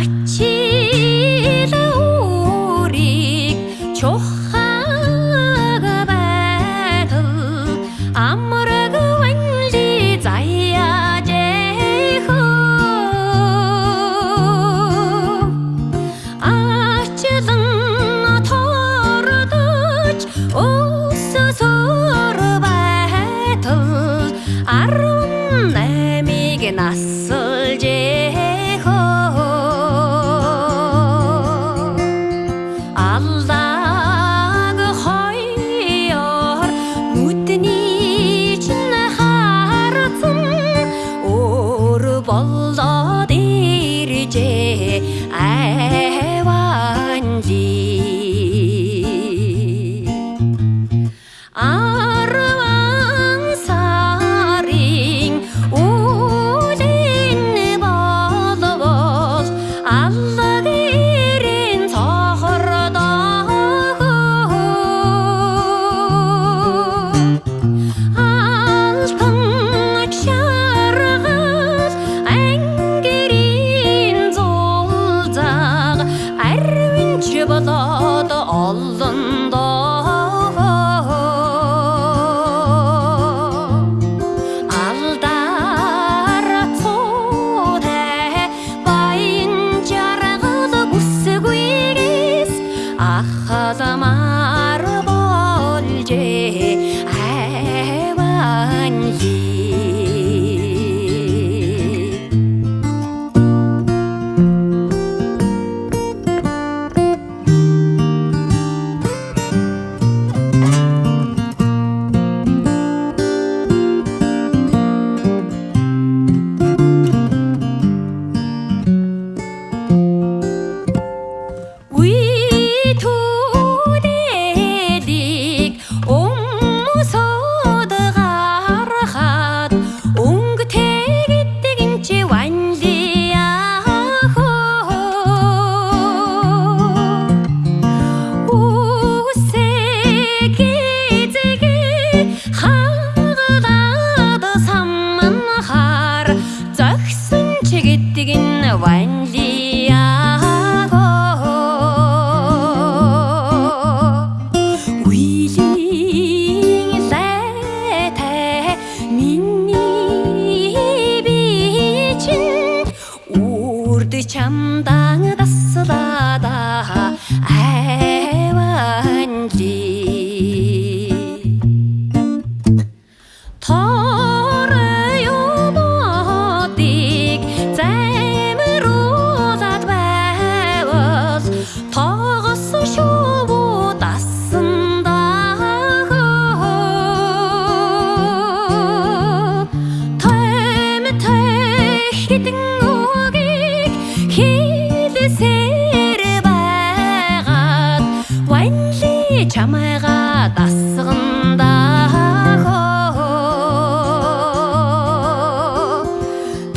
Ачил уурийг чухаг байтал амраг ванли заяа дэхо Ачилан тордож өсөсөр байтал арга Yolun chính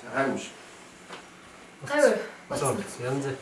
잘 알고 싶어. 아유. 맞아. 연재.